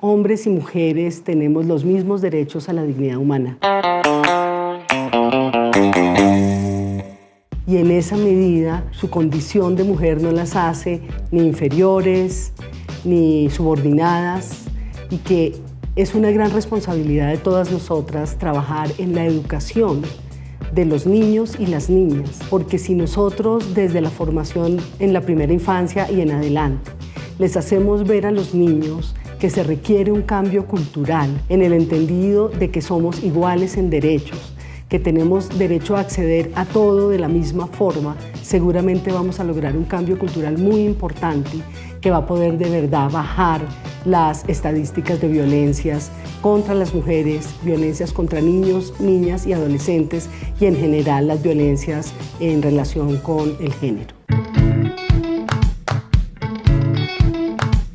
hombres y mujeres tenemos los mismos derechos a la dignidad humana. Y en esa medida su condición de mujer no las hace ni inferiores, ni subordinadas, y que es una gran responsabilidad de todas nosotras trabajar en la educación de los niños y las niñas, porque si nosotros desde la formación en la primera infancia y en adelante les hacemos ver a los niños que se requiere un cambio cultural en el entendido de que somos iguales en derechos, que tenemos derecho a acceder a todo de la misma forma, seguramente vamos a lograr un cambio cultural muy importante que va a poder de verdad bajar las estadísticas de violencias contra las mujeres, violencias contra niños, niñas y adolescentes y en general las violencias en relación con el género.